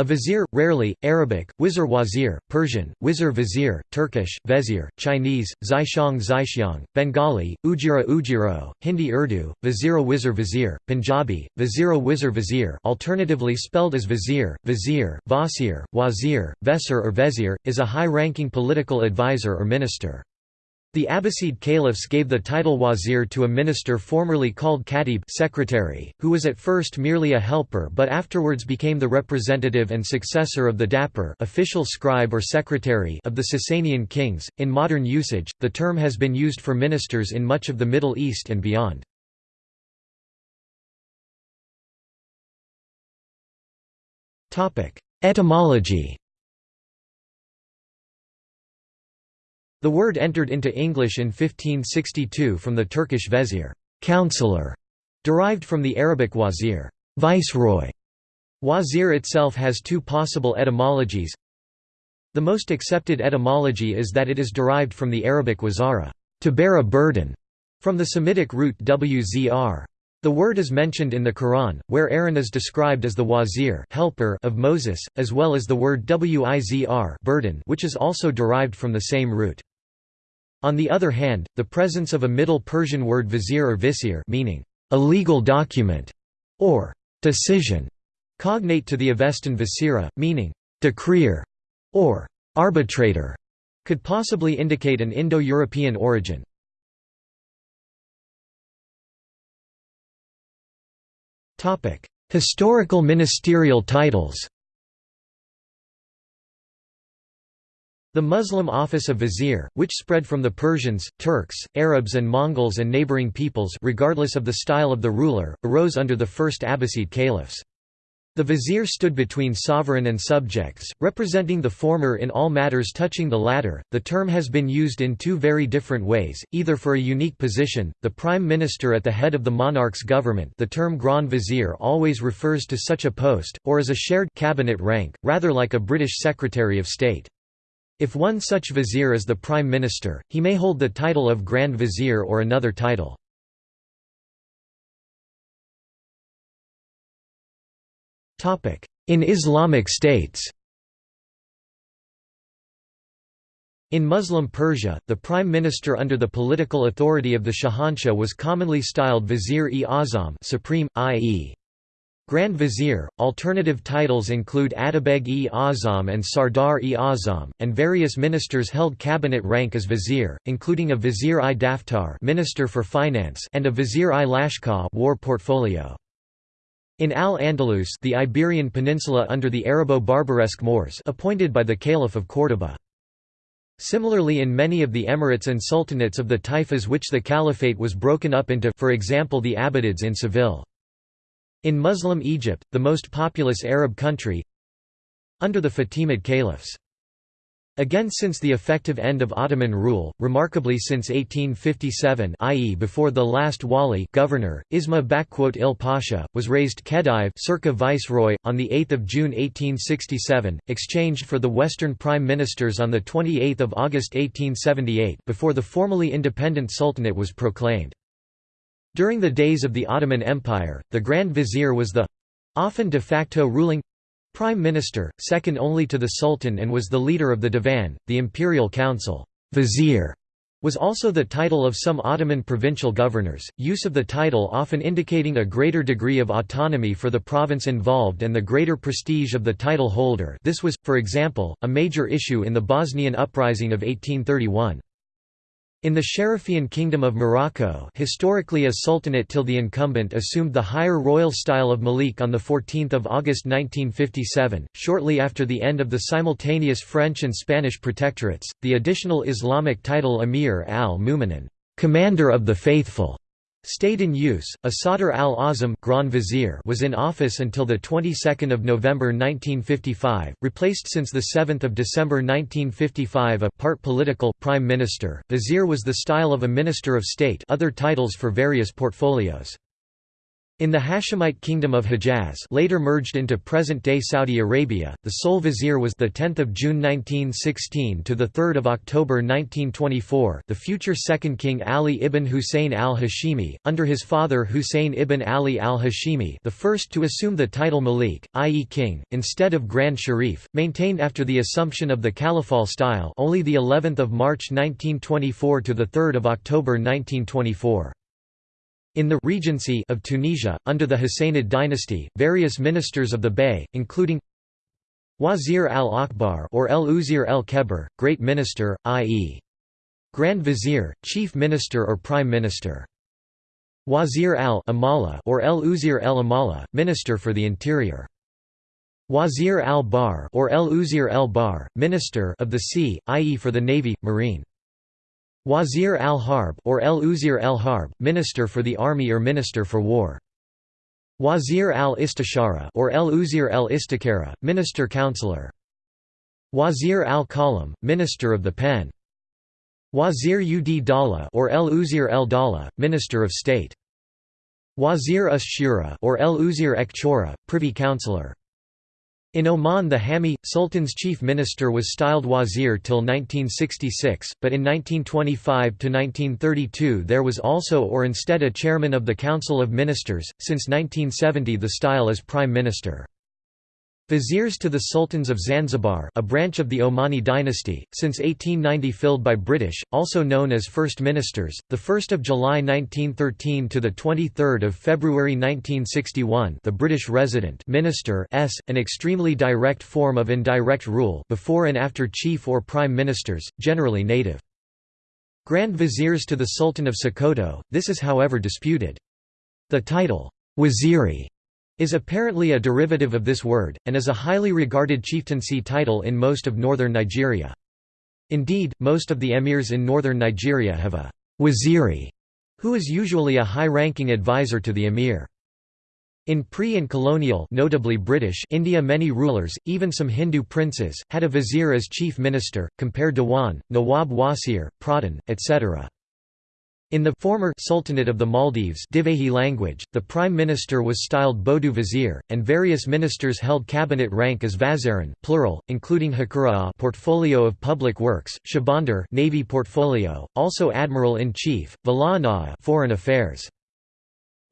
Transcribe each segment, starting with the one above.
A vizier, rarely, Arabic, wizir wazir, Persian, wizir vizier, Turkish, vezir, Chinese, zaixiang zaixiang, Bengali, ujira ujiro, Hindi Urdu, vizira wizir vizier, Punjabi, vizira wizir vizier alternatively spelled as vizier, vizier, vasir, wazir, vesir or vezir, is a high-ranking political advisor or minister. The Abbasid caliphs gave the title wazir to a minister formerly called khatib secretary, who was at first merely a helper but afterwards became the representative and successor of the dipir official scribe or secretary of the Sasanian kings. In modern usage, the term has been used for ministers in much of the Middle East and beyond. Etymology The word entered into English in 1562 from the Turkish vezir counselor", derived from the Arabic wazir viceroy". Wazir itself has two possible etymologies. The most accepted etymology is that it is derived from the Arabic wazara to bear a burden", from the Semitic root wzr. The word is mentioned in the Quran, where Aaron is described as the wazir helper of Moses, as well as the word wizr burden which is also derived from the same root. On the other hand, the presence of a Middle Persian word vizier or visir meaning a legal document or decision, cognate to the Avestan visira, meaning decreer or arbitrator, could possibly indicate an Indo-European origin. Historical ministerial titles The Muslim office of vizier, which spread from the Persians, Turks, Arabs and Mongols and neighboring peoples regardless of the style of the ruler, arose under the first Abbasid caliphs. The vizier stood between sovereign and subjects, representing the former in all matters touching the latter. The term has been used in two very different ways, either for a unique position, the prime minister at the head of the monarch's government the term grand vizier always refers to such a post, or as a shared cabinet rank, rather like a British Secretary of State. If one such vizier is the prime minister, he may hold the title of grand vizier or another title. In Islamic states In Muslim Persia, the prime minister under the political authority of the Shahanshah was commonly styled Vizier-e-Azam supreme, i.e. Grand Vizier. Alternative titles include Atabeg-e-Azam and Sardar-e-Azam, and various ministers held cabinet rank as vizier, including a Vizier-i-Daftar, Minister for Finance, and a Vizier-i-Lashkar, War Portfolio. In Al-Andalus, the Iberian Peninsula under the Arabo-Barbaresque Moors, appointed by the Caliph of Córdoba. Similarly in many of the emirates and sultanates of the taifas which the caliphate was broken up into for example the Abbadids in Seville. In Muslim Egypt, the most populous Arab country under the Fatimid caliphs. Again since the effective end of Ottoman rule, remarkably since 1857 i.e. before the last wali governor, Isma il Pasha, was raised Khedive circa viceroy, on 8 June 1867, exchanged for the Western Prime Ministers on 28 August 1878 before the formally independent Sultanate was proclaimed. During the days of the Ottoman Empire, the Grand Vizier was the—often de facto ruling prime minister, second only to the Sultan and was the leader of the Divan, the Imperial Council. Vizier was also the title of some Ottoman provincial governors, use of the title often indicating a greater degree of autonomy for the province involved and the greater prestige of the title holder this was, for example, a major issue in the Bosnian uprising of 1831. In the Sharifian Kingdom of Morocco historically a sultanate till the incumbent assumed the higher royal style of Malik on 14 August 1957, shortly after the end of the simultaneous French and Spanish protectorates, the additional Islamic title Emir al-Mu'minin Commander of the Faithful", Stayed in use. A Sadr al-Azam Grand Vizier was in office until the 22nd of November 1955, replaced since the 7th of December 1955 a part political prime minister. Vizier was the style of a minister of state, other titles for various portfolios. In the Hashemite kingdom of Hejaz later merged into present-day Saudi Arabia, the sole vizier was the 10th of June 1916 to the 3rd of October 1924 the future second king Ali ibn Hussein al-Hashimi, under his father Hussein ibn Ali al-Hashimi the first to assume the title Malik, i.e. king, instead of Grand Sharif, maintained after the assumption of the Caliphal style only the 11th of March 1924 to the 3rd of October 1924. In the Regency of Tunisia, under the Hassanid dynasty, various ministers of the Bey, including Wazir al-Akbar or el-Uzir el-Kebir, Great Minister, i.e. Grand Vizier, Chief Minister or Prime Minister. Wazir al-Amala or el-Uzir el-Amala, Minister for the Interior. Wazir al-Bar or el-Uzir el-Bar, Minister of the Sea, i.e. for the Navy, Marine. Wazir al-Harb or el-Uzir al-Harb, Minister for the Army or Minister for War. Wazir al-Istishara or el-Uzir al-Istikara, Minister Counselor. Wazir al-Kalam, Minister of the Pen. Wazir ud Dala or el-Uzir el-Dala, Minister of State. Wazir us-Shura or el-Uzir ek Privy Councillor. In Oman the Hami, Sultan's chief minister was styled wazir till 1966, but in 1925–1932 there was also or instead a chairman of the Council of Ministers, since 1970 the style is prime minister. Viziers to the Sultans of Zanzibar a branch of the Omani dynasty, since 1890 filled by British, also known as First Ministers, 1 July 1913 to 23 February 1961 the British resident minister s, an extremely direct form of indirect rule before and after chief or prime ministers, generally native. Grand Viziers to the Sultan of Sokoto, this is however disputed. The title, waziri is apparently a derivative of this word, and is a highly regarded chieftaincy title in most of northern Nigeria. Indeed, most of the emirs in northern Nigeria have a waziri, who is usually a high-ranking advisor to the emir. In pre- and colonial notably British India many rulers, even some Hindu princes, had a vizier as chief minister, compared Dewan, Nawab Wasir, Pradhan, etc. In the former Sultanate of the Maldives Divehi language, the prime minister was styled Bodu Vizier, and various ministers held cabinet rank as Vaziran plural, including Hakura portfolio of public works, Shabandar Navy portfolio, also Admiral-in-Chief, Valana foreign affairs.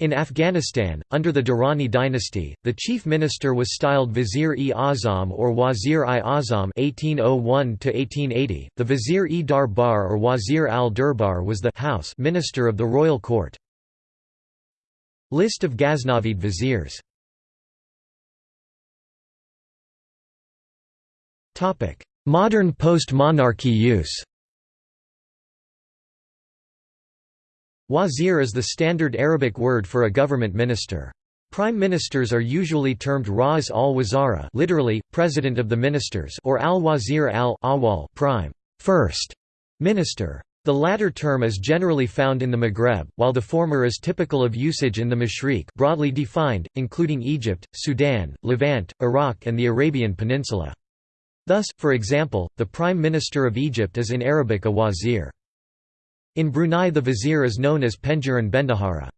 In Afghanistan, under the Durrani dynasty, the chief minister was styled Vizier-e-Azam or Wazir-i-Azam (1801–1880). The Vizier-e-Darbar or Wazir al-Durbar was the house minister of the royal court. List of Ghaznavid viziers. Modern post-monarchy use. Wazir is the standard Arabic word for a government minister. Prime ministers are usually termed Ras al-Wazara literally, president of the ministers or al-Wazir al-Awwal prime first minister. The latter term is generally found in the Maghreb, while the former is typical of usage in the Mashriq broadly defined, including Egypt, Sudan, Levant, Iraq and the Arabian Peninsula. Thus, for example, the Prime Minister of Egypt is in Arabic a wazir. In Brunei the vizier is known as Pengiran Bendahara.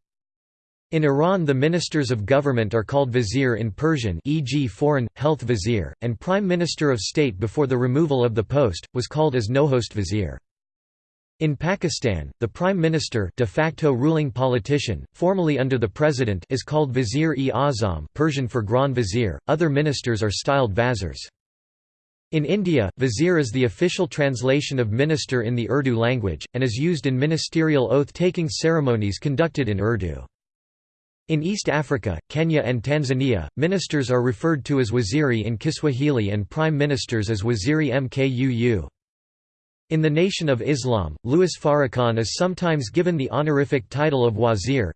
In Iran the ministers of government are called vizier in Persian e.g. foreign, health vizier, and prime minister of state before the removal of the post, was called as nohost vizier. In Pakistan, the prime minister de facto ruling politician, formally under the president is called vizier-e-azam Persian for grand vizier, other ministers are styled vazirs. In India, vizier is the official translation of minister in the Urdu language, and is used in ministerial oath-taking ceremonies conducted in Urdu. In East Africa, Kenya and Tanzania, ministers are referred to as waziri in Kiswahili and prime ministers as waziri mkuu. In the Nation of Islam, Louis Farrakhan is sometimes given the honorific title of wazir.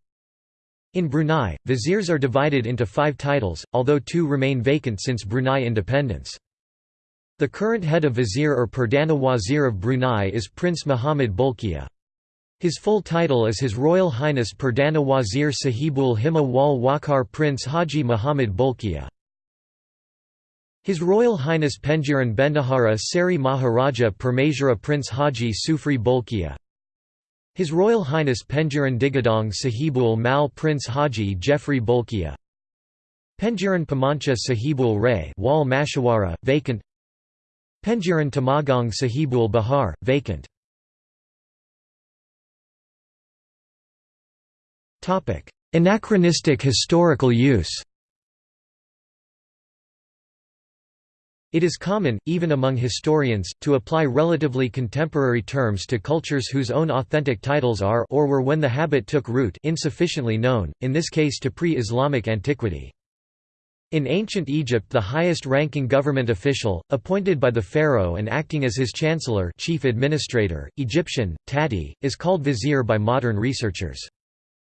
In Brunei, viziers are divided into five titles, although two remain vacant since Brunei independence. The current head of vizier or Perdana Wazir of Brunei is Prince Muhammad Bolkiah. His full title is His Royal Highness Perdana Wazir Sahibul Himma wal Waqar Prince Haji Muhammad Bolkiah. His Royal Highness Pengiran Bendahara Seri Maharaja Permazira Prince Haji Sufri Bolkiah His Royal Highness Pengiran Digadong Sahibul Mal Prince Haji Jeffrey Bolkiah Pengiran Pamancha Sahibul Ray Wal Mashawara, vacant Pengiran Tamagong Sahibul Bahar, vacant. Anachronistic historical use. It is common, even among historians, to apply relatively contemporary terms to cultures whose own authentic titles are or were when the habit took root insufficiently known, in this case to pre-Islamic antiquity. In ancient Egypt the highest-ranking government official, appointed by the pharaoh and acting as his chancellor chief administrator, Egyptian, tati, is called vizier by modern researchers.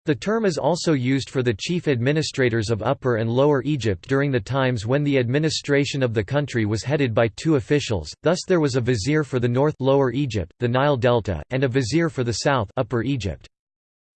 The term is also used for the chief administrators of Upper and Lower Egypt during the times when the administration of the country was headed by two officials, thus there was a vizier for the north Lower Egypt, the Nile Delta, and a vizier for the south Upper Egypt.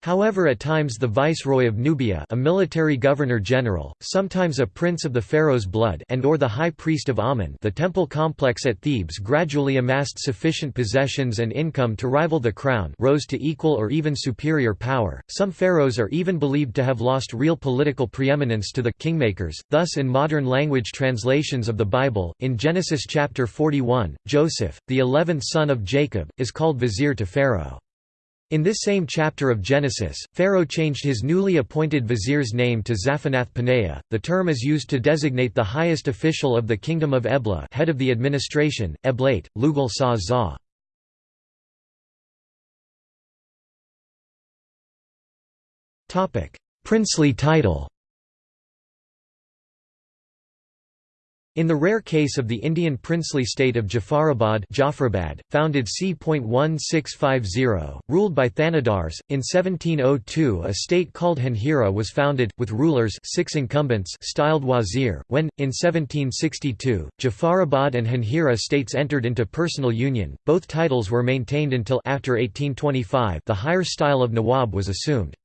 However at times the viceroy of Nubia a military governor-general, sometimes a prince of the pharaoh's blood and or the high priest of Amun the temple complex at Thebes gradually amassed sufficient possessions and income to rival the crown rose to equal or even superior power. Some pharaohs are even believed to have lost real political preeminence to the kingmakers, thus in modern language translations of the Bible, in Genesis chapter 41, Joseph, the eleventh son of Jacob, is called vizier to Pharaoh. In this same chapter of Genesis, Pharaoh changed his newly appointed vizier's name to Zaphanath-Paneah. The term is used to designate the highest official of the kingdom of Ebla, head of the administration, Eblate, Lugal Sa Za. Topic: Princely title. In the rare case of the Indian princely state of Jafarabad Jafarabad, founded c.1650, ruled by Thanadars, in 1702 a state called Hanhira was founded, with rulers six incumbents styled wazir, when, in 1762, Jafarabad and Hanhira states entered into personal union, both titles were maintained until after 1825 the higher style of Nawab was assumed.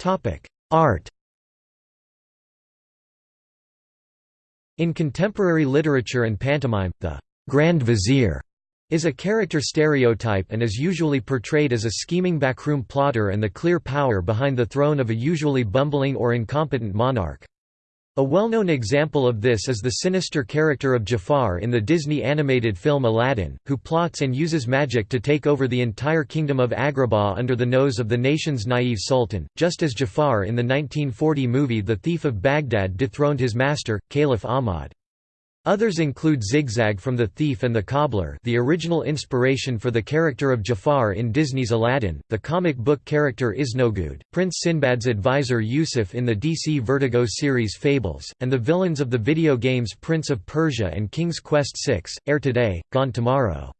Topic Art In contemporary literature and pantomime, the «grand vizier» is a character stereotype and is usually portrayed as a scheming backroom plotter and the clear power behind the throne of a usually bumbling or incompetent monarch. A well-known example of this is the sinister character of Jafar in the Disney animated film Aladdin, who plots and uses magic to take over the entire kingdom of Agrabah under the nose of the nation's naive sultan, just as Jafar in the 1940 movie The Thief of Baghdad dethroned his master, Caliph Ahmad. Others include Zigzag from The Thief and the Cobbler the original inspiration for the character of Jafar in Disney's Aladdin, the comic book character Iznogoud, Prince Sinbad's advisor Yusuf in the DC Vertigo series Fables, and the villains of the video games Prince of Persia and King's Quest VI, Heir Today, Gone Tomorrow.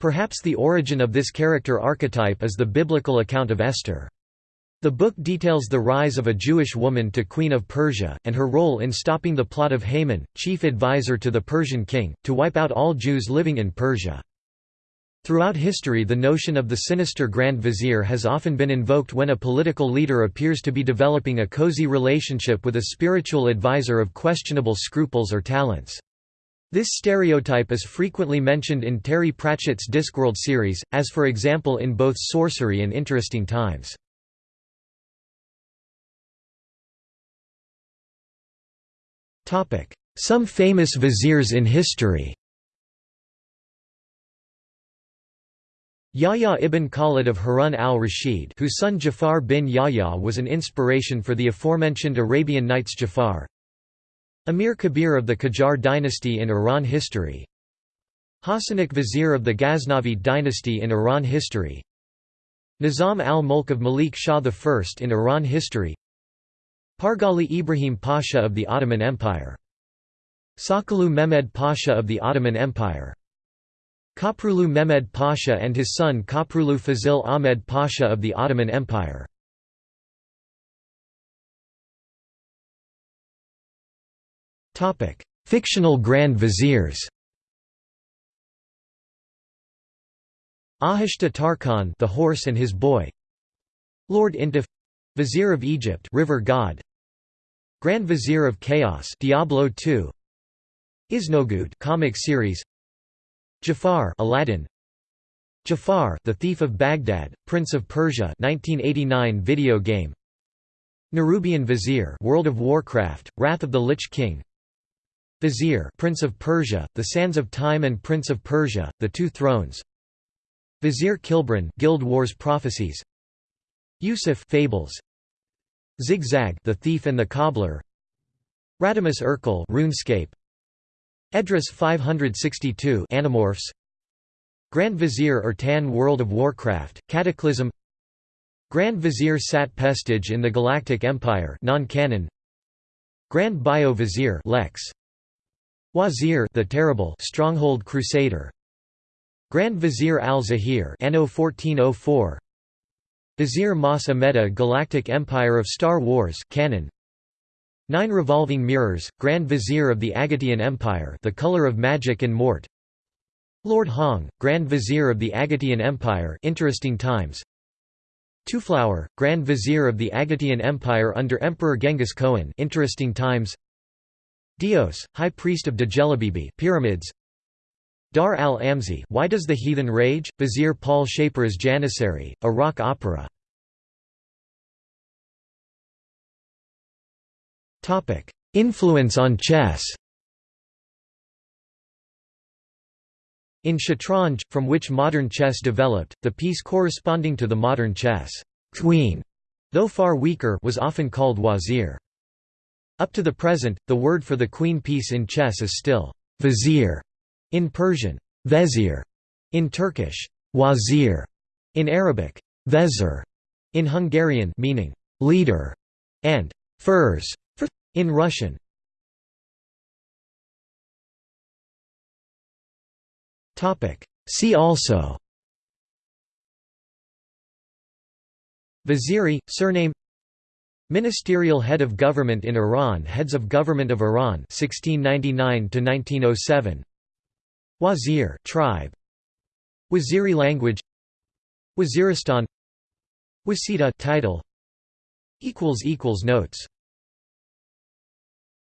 Perhaps the origin of this character archetype is the biblical account of Esther. The book details the rise of a Jewish woman to Queen of Persia, and her role in stopping the plot of Haman, chief advisor to the Persian king, to wipe out all Jews living in Persia. Throughout history the notion of the sinister Grand Vizier has often been invoked when a political leader appears to be developing a cozy relationship with a spiritual advisor of questionable scruples or talents. This stereotype is frequently mentioned in Terry Pratchett's Discworld series, as for example in both Sorcery and Interesting Times. Some famous viziers in history. Yahya ibn Khalid of Harun al-Rashid whose son Jafar bin Yahya was an inspiration for the aforementioned Arabian Nights Jafar. Amir Kabir of the Qajar dynasty in Iran history. Hassanik vizier of the Ghaznavid dynasty in Iran history. Nizam al-Mulk of Malik Shah I in Iran history Pargali Ibrahim Pasha of the Ottoman Empire. Sokollu Mehmed Pasha of the Ottoman Empire. Köprülü Mehmed Pasha and his son Köprülü Fazil Ahmed Pasha of the Ottoman Empire. Fictional Grand Viziers Ahishta Tarkhan the horse and his boy Lord Intef Vizier of Egypt river god Grand Vizier of Chaos Diablo 2 Iznogoud comic series. Jafar Aladdin. Jafar The Thief of Baghdad Prince of Persia 1989 video game. Nerubian Vizier World of Warcraft Wrath of the Lich King. Vizier Prince of Persia The Sands of Time and Prince of Persia The Two Thrones. Vizier Khilbron Guild Wars Prophecies. Yusuf Fables Zigzag The Thief and the Cobbler. Radamus Urkel RuneScape. Edriss 562 Animorphs. Grand Vizier Ertan World of Warcraft Cataclysm. Grand Vizier Sat Pestage in the Galactic Empire non-canon. Grand Bio Vizier Lex. Wazir the Terrible Stronghold Crusader. Grand Vizier al-Zahir Anno 1404 Vizier Mas Amedda Galactic Empire of Star Wars canon. Nine Revolving Mirrors Grand Vizier of the Agatean Empire The Color of Magic and Mort. Lord Hong Grand Vizier of the Agatean Empire Interesting Times. Twoflower Grand Vizier of the Agatean Empire under Emperor Genghis Khan Interesting Times. Dios High Priest of Djelibeybi Pyramids Dar al-Amzi Why Does the Heathen Rage? Vizier Paul Shaper's Janissary, a rock opera. Influence on chess In Shatranj, from which modern chess developed, the piece corresponding to the modern chess queen, though far weaker was often called wazir. Up to the present, the word for the queen piece in chess is still vizier. In Persian, vezir, in Turkish, wazir, in Arabic, vezir, in Hungarian meaning leader, and furs in Russian. See also. Vaziri, surname. Ministerial head of government in Iran Heads of government of Iran 1699 1907 Wazir tribe Waziri language Waziristan Wasita title equals equals notes